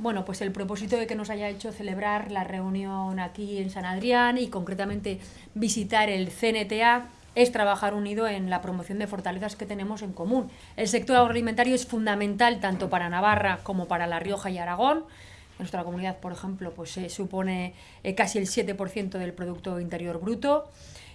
bueno, pues el propósito de que nos haya hecho celebrar la reunión aquí en San Adrián y concretamente visitar el CNTA es trabajar unido en la promoción de fortalezas que tenemos en común. El sector agroalimentario es fundamental tanto para Navarra como para La Rioja y Aragón. Nuestra comunidad, por ejemplo, pues se supone eh, casi el 7% del Producto Interior Bruto.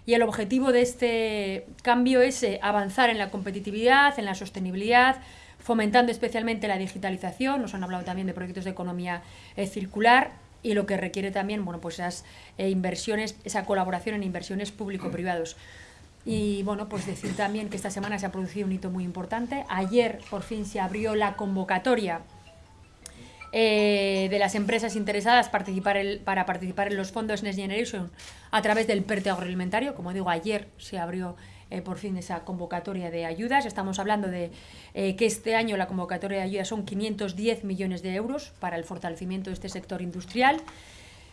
Y el objetivo de este cambio es eh, avanzar en la competitividad, en la sostenibilidad, fomentando especialmente la digitalización, nos han hablado también de proyectos de economía eh, circular y lo que requiere también bueno, pues esas eh, inversiones, esa colaboración en inversiones público-privados. Y bueno, pues decir también que esta semana se ha producido un hito muy importante. Ayer por fin se abrió la convocatoria eh, de las empresas interesadas para participar en los fondos Next Generation a través del PERTE agroalimentario. Como digo, ayer se abrió eh, por fin esa convocatoria de ayudas. Estamos hablando de eh, que este año la convocatoria de ayudas son 510 millones de euros para el fortalecimiento de este sector industrial.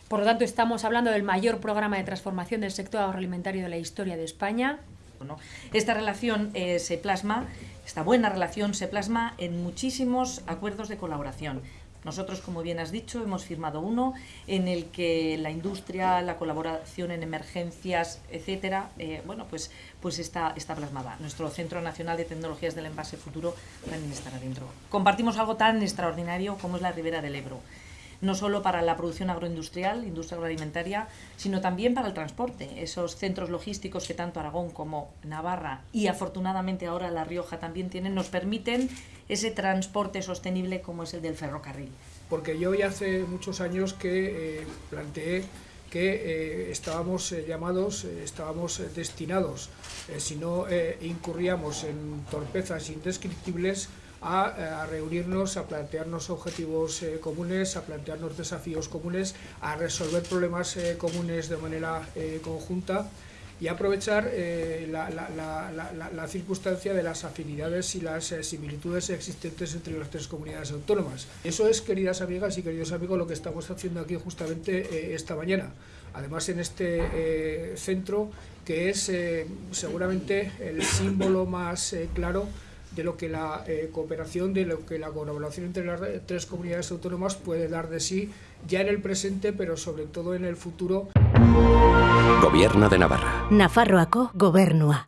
Por lo tanto, estamos hablando del mayor programa de transformación del sector agroalimentario de la historia de España. Esta relación se plasma, esta buena relación se plasma en muchísimos acuerdos de colaboración nosotros, como bien has dicho, hemos firmado uno en el que la industria, la colaboración en emergencias, etcétera, eh, bueno, pues, pues está, está plasmada. Nuestro Centro Nacional de Tecnologías del Envase Futuro también estará dentro. Compartimos algo tan extraordinario como es la Ribera del Ebro no solo para la producción agroindustrial, industria agroalimentaria, sino también para el transporte. Esos centros logísticos que tanto Aragón como Navarra y afortunadamente ahora La Rioja también tienen, nos permiten ese transporte sostenible como es el del ferrocarril. Porque yo ya hace muchos años que eh, planteé que eh, estábamos eh, llamados, estábamos destinados, si no incurríamos en torpezas indescriptibles, a, reunirnos, a plantearnos objetivos eh, comunes, a plantearnos desafíos comunes, a resolver problemas eh, comunes de manera eh, conjunta y aprovechar la, la, circunstancia de las afinidades y las similitudes existentes entre las tres comunidades autónomas. Eso es, queridas amigas y queridos amigos, lo que estamos haciendo aquí justamente esta mañana. Además, en este centro, que es seguramente el símbolo más claro de lo que la eh, cooperación, de lo que la colaboración entre las tres comunidades autónomas puede dar de sí ya en el presente, pero sobre todo en el futuro. Gobierno de Navarra. Nafarroako gobernua.